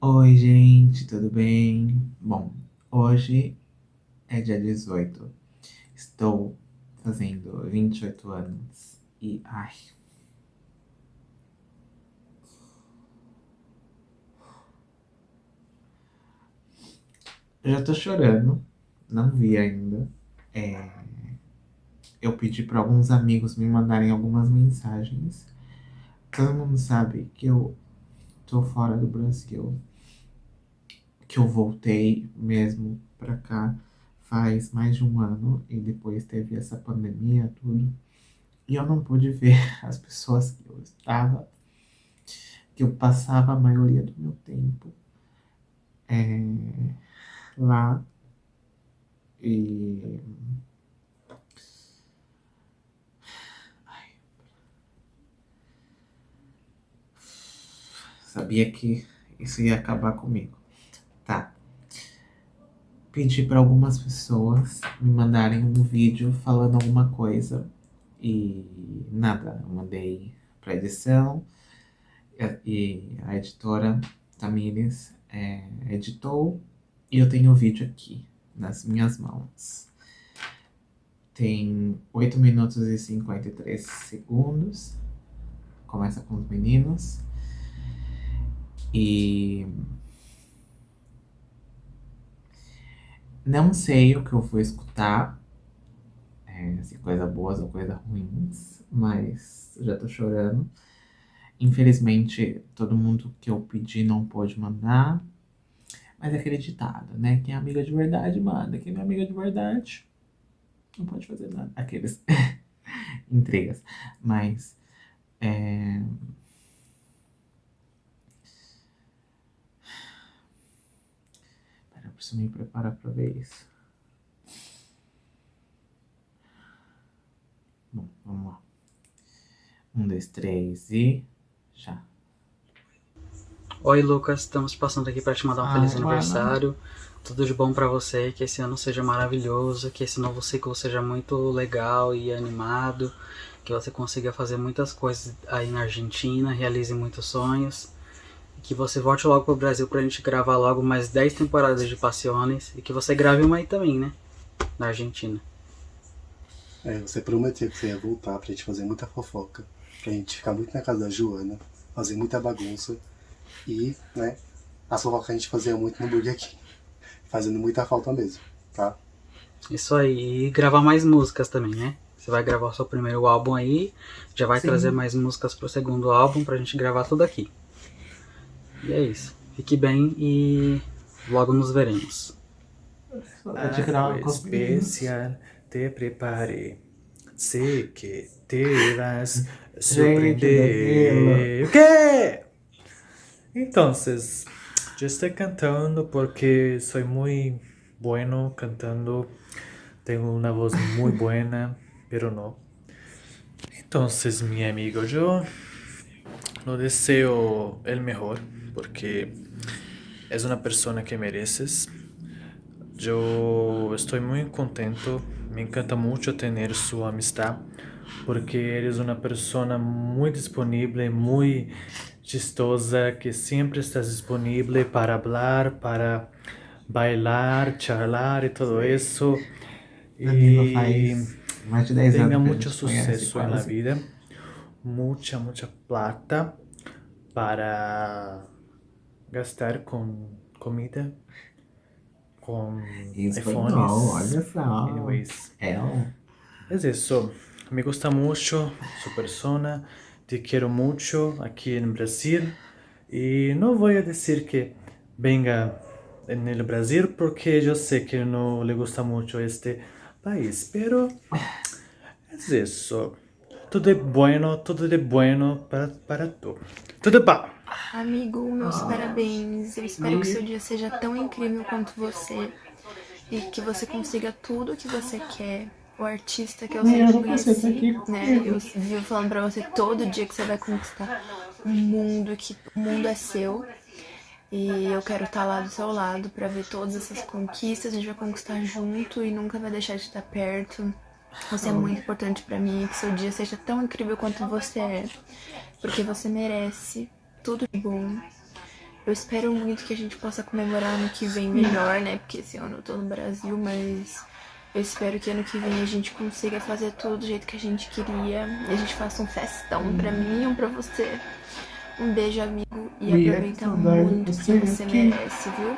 Oi, gente, tudo bem? Bom, hoje é dia 18. Estou fazendo 28 anos e ai. Já tô chorando, não vi ainda. É... Eu pedi para alguns amigos me mandarem algumas mensagens. Todo mundo sabe que eu tô fora do Brasil. Que eu voltei mesmo pra cá faz mais de um ano e depois teve essa pandemia, tudo. E eu não pude ver as pessoas que eu estava, que eu passava a maioria do meu tempo é, lá. E Sabia que isso ia acabar comigo. Tá. Pedi para algumas pessoas me mandarem um vídeo falando alguma coisa e nada. Eu mandei para edição e a editora Tamires é, editou e eu tenho o vídeo aqui nas minhas mãos. Tem 8 minutos e 53 segundos. Começa com os meninos. E não sei o que eu vou escutar, é, se coisa boas ou coisa ruins, mas já tô chorando. Infelizmente, todo mundo que eu pedi não pôde mandar, mas é acreditado, né? Quem é amiga de verdade, manda. Quem não é amiga de verdade, não pode fazer nada. Aqueles intrigas. Mas, é... preciso me preparar para ver isso. Bom, vamos lá. Um, dois, três e já. Oi, Lucas. Estamos passando aqui para te mandar um ah, feliz aniversário. Tudo de bom para você, que esse ano seja maravilhoso, que esse novo ciclo seja muito legal e animado, que você consiga fazer muitas coisas aí na Argentina, realize muitos sonhos que você volte logo pro Brasil pra gente gravar logo mais 10 temporadas de Passiones e que você grave uma aí também, né? Na Argentina. É, você prometeu que você ia voltar pra gente fazer muita fofoca, pra gente ficar muito na casa da Joana, fazer muita bagunça e, né, a fofoca a gente fazia muito no Burger King, fazendo muita falta mesmo, tá? Isso aí, e gravar mais músicas também, né? Você vai gravar o seu primeiro álbum aí, já vai Sim. trazer mais músicas pro segundo álbum pra gente gravar tudo aqui. E é isso. Fique bem e logo nos veremos. Especial te prepare. Sei que te vas surpreender. O quê? Então, eu estou cantando porque sou muito bueno cantando. Tenho uma voz muito buena, pero não. Então, meu amigo, eu não desejo o melhor porque es una persona que mereces. Yo estoy muy contento, me encanta mucho tener su amistad, porque eres una persona muy disponible, muy chistosa, que siempre estás disponible para hablar, para bailar, charlar y todo eso. Y tenga mucho suceso en la vida, mucha, mucha plata para gastar com comida, com iPhones. olha só. Anyways. É. Es eso. Me gusta mucho su persona. Te quiero mucho aquí en Brasil. No voy a decir que venga en el Brasil porque yo sé que no le gusta mucho este país. Pero es eso. Tudo é bueno, tudo de bueno para, para tu. Tudo bom. Amigo, meus ah. parabéns. Eu espero que seu dia seja tão incrível quanto você. E que você consiga tudo o que você quer. O artista que eu sempre conheci, né? Eu vivo falando pra você todo dia que você vai conquistar o mundo, que o mundo é seu. E eu quero estar lá do seu lado pra ver todas essas conquistas. A gente vai conquistar junto e nunca vai deixar de estar perto. Você é muito importante pra mim, que seu dia seja tão incrível quanto você é, porque você merece tudo de bom. Eu espero muito que a gente possa comemorar ano que vem melhor, né? Porque esse ano eu tô no Brasil, mas eu espero que ano que vem a gente consiga fazer tudo do jeito que a gente queria. E a gente faça um festão pra mim e um pra você. Um beijo, amigo. E aproveita muito que você merece, viu?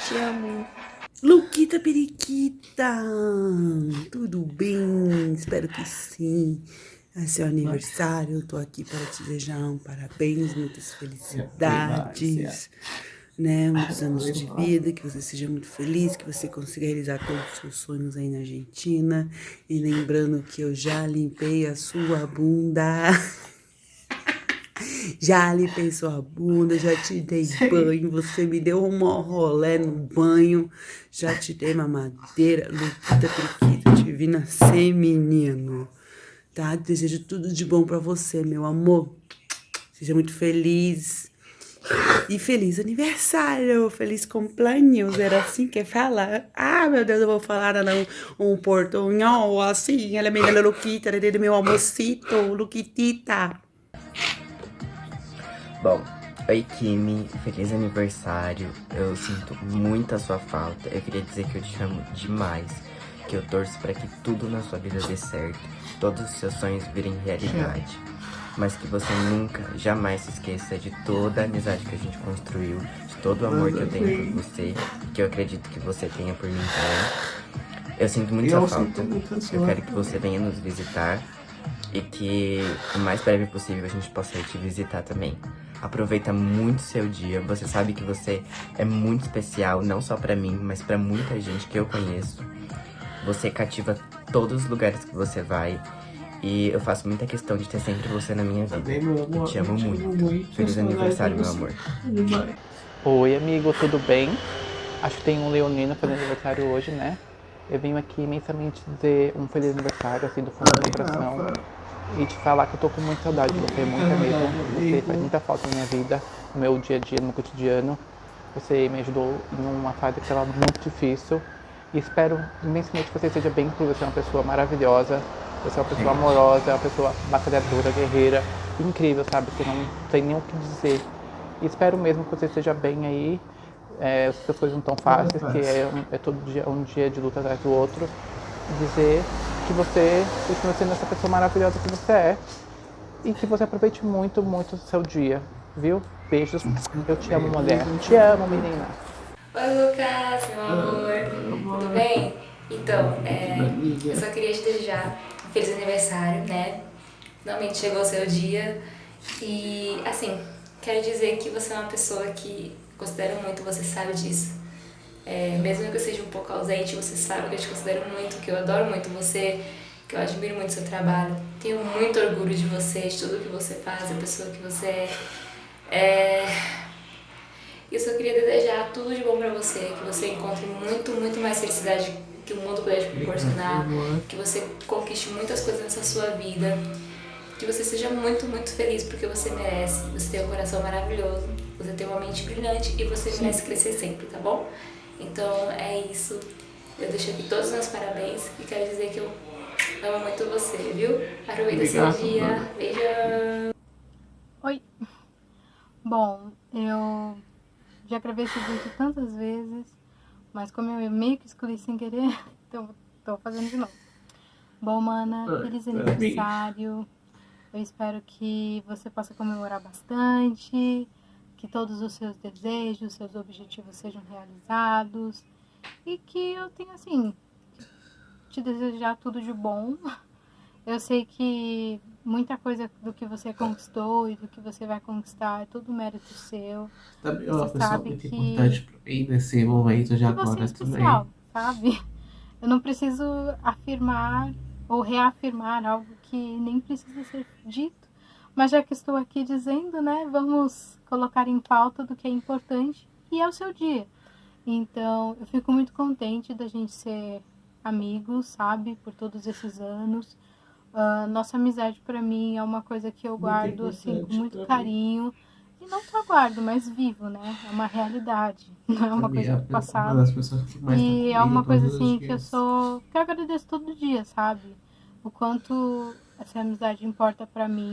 Te amo. Luquita Periquita! Tudo bem? Espero que sim. É seu aniversário, eu tô aqui para te desejar um parabéns, muitas felicidades, né? Muitos anos de vida, que você seja muito feliz, que você consiga realizar todos os seus sonhos aí na Argentina. E lembrando que eu já limpei a sua bunda. Já limpei sua bunda, já te dei banho, você me deu um rolé no banho, já te dei mamadeira, Luquita Periquita, te vi nascer, menino tá? Desejo tudo de bom para você, meu amor. Seja muito feliz. E feliz aniversário, feliz cumpleaños, era assim que fala? Ah, meu Deus, eu vou falar não, um portunhol assim, ela é minha Luquita, ela é meu amorcito, Luquitita. Bom, oi Kimi, feliz aniversário, eu sinto muito a sua falta, eu queria dizer que eu te amo demais, que eu torço para que tudo na sua vida dê certo, todos os seus sonhos virem realidade. Mas que você nunca, jamais se esqueça de toda a amizade que a gente construiu, de todo o amor que eu tenho por você, que eu acredito que você tenha por mim também. Eu sinto muito sua falta, eu quero que você venha nos visitar e que o mais breve possível a gente possa ir te visitar também. Aproveita muito seu dia, você sabe que você é muito especial, não só pra mim, mas pra muita gente que eu conheço. Você cativa todos os lugares que você vai. E eu faço muita questão de ter sempre você na minha vida. Eu te amo muito. Feliz aniversário, meu amor. Oi, amigo, tudo bem? Acho que tem um leonino fazendo aniversário hoje, né? Eu venho aqui imensamente dizer um feliz aniversário, assim, do fundo do coração. E te falar que eu tô com muita saudade de você, muita mesmo. Você faz muita falta na minha vida, no meu dia a dia, no meu cotidiano. Você me ajudou em uma fase que estava muito difícil. E espero imensamente que você seja bem, porque você é uma pessoa maravilhosa, você é uma pessoa amorosa, é uma pessoa batalhadora, guerreira, incrível, sabe? Que não tem nem o que dizer. E espero mesmo que você esteja bem aí. É, as coisas não tão fáceis, que é, é, todo dia um dia de luta atrás do outro. Dizer que você continua sendo essa pessoa maravilhosa que você é. E que você aproveite muito, muito o seu dia, viu? Beijos. Eu te amo, mulher. Te amo, menina. Oi, Lucas, meu amor. Tudo bem? Então, é, eu só queria te desejar um feliz aniversário, né? Finalmente chegou o seu dia. E, assim, quero dizer que você é uma pessoa que considero muito, você sabe disso. É, mesmo que eu seja um pouco ausente, você sabe que eu te considero muito, que eu adoro muito você, que eu admiro muito seu trabalho. Tenho muito orgulho de você, de tudo que você faz, a pessoa que você é. é eu só queria desejar tudo de bom pra você, que você encontre muito, muito mais felicidade que o mundo puder te proporcionar, que você conquiste muitas coisas nessa sua vida, que você seja muito, muito feliz porque você merece, você tem um coração maravilhoso, você tem uma mente brilhante e você Sim. merece crescer sempre, tá bom? Então é isso, eu deixo aqui todos os meus parabéns e quero dizer que eu amo muito você, viu? Aproveita seu dia, beijão! Oi! Bom, eu já gravei esse vídeo tantas vezes, mas como eu meio que escolhi sem querer, então tô fazendo de novo. Bom, mana, feliz aniversário. Eu espero que você possa comemorar bastante, que todos os seus desejos, seus objetivos sejam realizados e que eu tenha, assim, te desejar tudo de bom. Eu sei que muita coisa do que você conquistou e do que você vai conquistar é tudo mérito seu. Também uma sabe muito que importante pra mim nesse momento de agora é especial, também. sabe? Eu não preciso afirmar ou reafirmar algo que nem precisa ser dito. Mas já que estou aqui dizendo, né, vamos colocar em pauta do que é importante e é o seu dia. Então, eu fico muito contente da gente ser amigos, sabe, por todos esses anos. Uh, nossa amizade para mim é uma coisa que eu guardo assim com muito carinho. E não só guardo, mas vivo, né? É uma realidade, não é uma coisa do passado. E é uma coisa assim que eu sou. que eu agradeço todo dia, sabe? O quanto essa amizade importa para mim.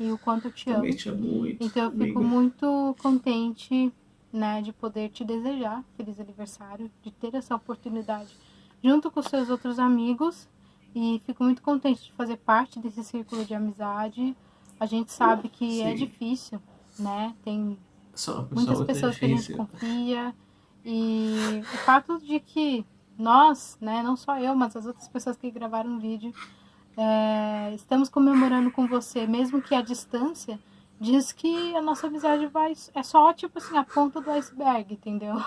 e o quanto eu te amo. Te amo muito. Então eu fico amiga. muito contente, né, de poder te desejar feliz aniversário, de ter essa oportunidade junto com seus outros amigos e fico muito contente de fazer parte desse círculo de amizade. A gente sabe que é Sim. difícil, né? Tem muitas pessoa pessoas que a gente confia e o fato de que nós, né, não só eu, mas as outras pessoas que gravaram o vídeo, é, estamos comemorando com você, mesmo que à distância, diz que a nossa amizade vai é só tipo assim a ponta do iceberg, entendeu?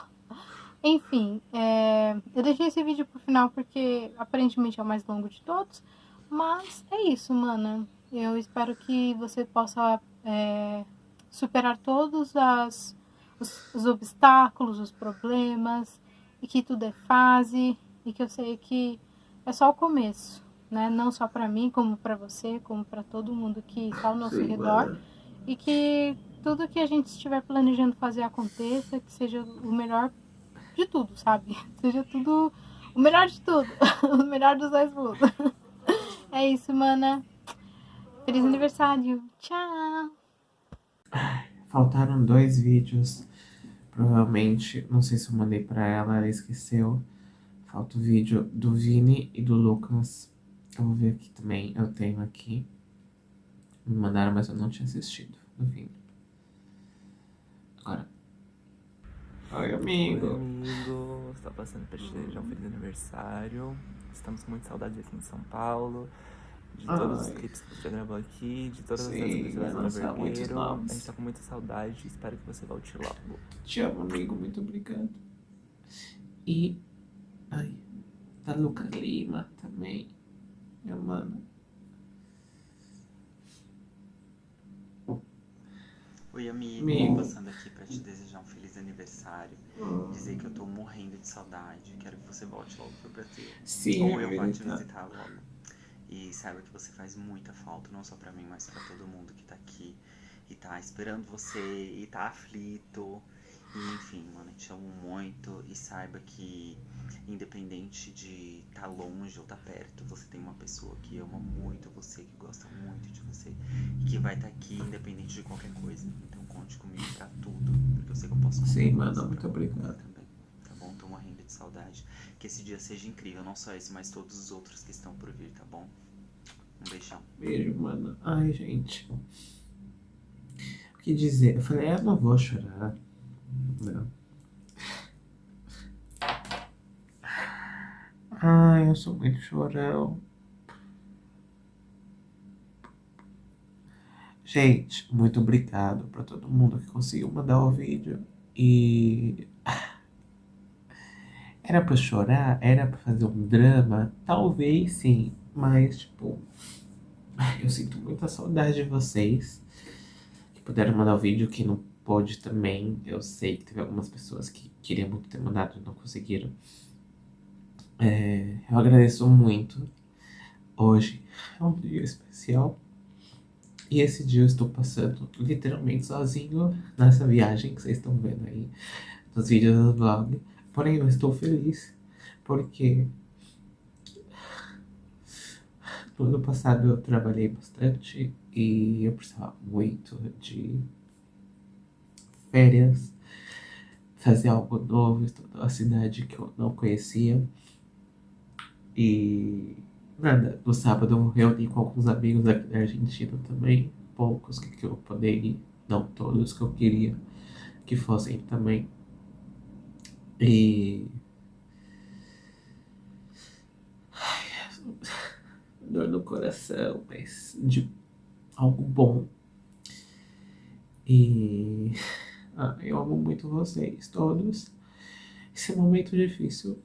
Enfim, é, eu deixei esse vídeo pro final porque aparentemente é o mais longo de todos, mas é isso, mana. Eu espero que você possa é, superar todos as, os, os obstáculos, os problemas, e que tudo é fase, e que eu sei que é só o começo, né? Não só para mim, como para você, como para todo mundo que está ao nosso Sim, redor, mano. e que tudo que a gente estiver planejando fazer aconteça, que seja o melhor de tudo, sabe? Seja tudo o melhor de tudo, o melhor dos dois mundos. É isso, mana. Feliz aniversário. Tchau. Faltaram dois vídeos. Provavelmente, não sei se eu mandei pra ela, ela esqueceu. Falta o vídeo do Vini e do Lucas. Eu vou ver aqui também. Eu tenho aqui. Me mandaram, mas eu não tinha assistido. Do Vini. Agora. Oi, amigo. Oi, amigo. Estou passando para te desejar um feliz aniversário. Estamos com muita saudade aqui em São Paulo. De todos os Ai. clipes que você gravou aqui, de todas Sim, as no muitos Vergueiro. A gente tá com muita saudade. Espero que você volte logo. Te amo, amigo. Muito obrigado. E. Ai. Da Luca Lima também. Minha mana. Oi, amigo. Amigo. Passando aqui pra te desejar um feliz aniversário. Dizer que eu tô morrendo de saudade. Quero que você volte logo pro Brasil. Sim, Ou eu eu vou te visitar. logo. E saiba que você faz muita falta, não só pra mim, mas pra todo mundo que tá aqui. E tá esperando você, e tá aflito. E enfim, mano, eu te amo muito. E saiba que, independente de estar longe ou estar perto, você tem uma pessoa que ama muito você, que gosta que vai estar aqui, independente de qualquer coisa. Então conte comigo pra tudo. Porque eu sei que eu posso contar Sim, mano, muito obrigado. Também, tá bom? Tô morrendo de saudade. Que esse dia seja incrível, não só esse, mas todos os outros que estão por vir, tá bom? Um beijão. Beijo, mano. Ai, gente. O que dizer? Eu falei, eu não vou chorar. Não. Ai, eu sou muito chorão. Gente, muito obrigado pra todo mundo que conseguiu mandar o vídeo. E. Era pra chorar? Era pra fazer um drama? Talvez sim, mas tipo. Eu sinto muita saudade de vocês que puderam mandar o vídeo, que não pôde também. Eu sei que teve algumas pessoas que queriam muito ter mandado e não conseguiram. É, eu agradeço muito. Hoje é um dia especial. E esse dia eu estou passando literalmente sozinho nessa viagem que vocês estão vendo aí nos vídeos do vlog. Porém, eu estou feliz porque no ano passado eu trabalhei bastante e eu precisava muito de férias, fazer algo novo, estudar uma cidade que eu não conhecia. E nada, no sábado eu reuni com alguns amigos aqui da Argentina também, poucos que, que eu poder ir, não todos que eu queria que fossem também. E dor no coração, mas de algo bom. E ah, eu amo muito vocês todos. Esse momento difícil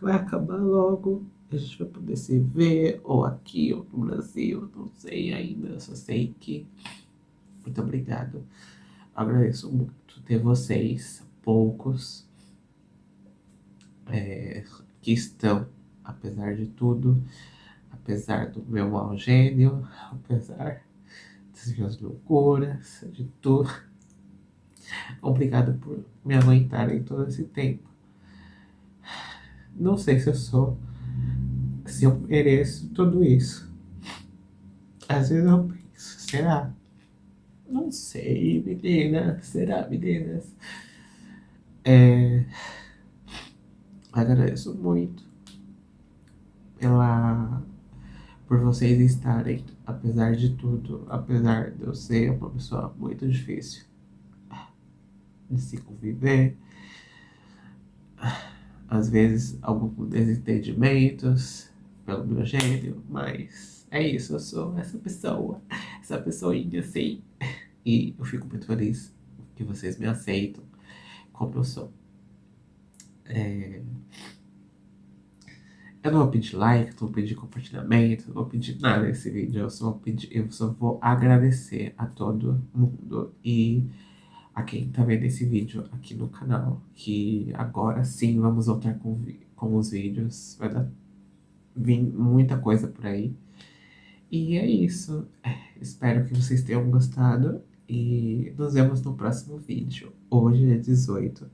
vai acabar logo. A gente vai poder se ver, ou aqui, ou no Brasil, não sei ainda. Só sei que. Muito obrigado. Agradeço muito ter vocês, poucos, é, que estão, apesar de tudo, apesar do meu mau gênio, apesar das minhas loucuras, de tudo. Obrigado por me aguentarem todo esse tempo. Não sei se eu sou, se eu mereço tudo isso. Às vezes eu penso, será? Não sei, meninas. Será, meninas? É... Agradeço muito pela por vocês estarem, apesar de tudo, apesar de eu ser uma pessoa muito difícil de se conviver, às vezes alguns desentendimentos pelo meu gênero, mas é isso, eu sou essa pessoa, essa pessoinha assim, e eu fico muito feliz que vocês me aceitam como eu sou. É... Eu não vou pedir like, não vou pedir compartilhamento, não vou pedir nada nesse vídeo. Eu só vou, pedir, eu só vou agradecer a todo mundo e a quem tá vendo esse vídeo aqui no canal. Que agora sim vamos voltar com, com os vídeos. Vai dar vir muita coisa por aí. E é isso. É, espero que vocês tenham gostado. E nos vemos no próximo vídeo. Hoje é 18.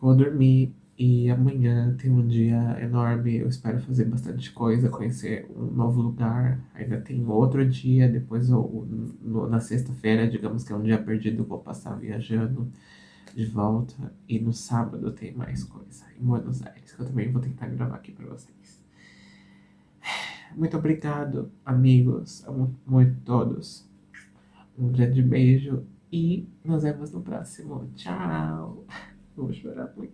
Vou dormir e amanhã tem um dia enorme, eu espero fazer bastante coisa, conhecer um novo lugar. Ainda tem outro dia, depois eu, no, na sexta-feira, digamos que é um dia perdido, vou passar viajando de volta. E no sábado tem mais coisa, em Buenos Aires, que eu também vou tentar gravar aqui pra vocês. Muito obrigado, amigos, muito todos. Um grande beijo e nos vemos no próximo. Tchau! Vou chorar muito.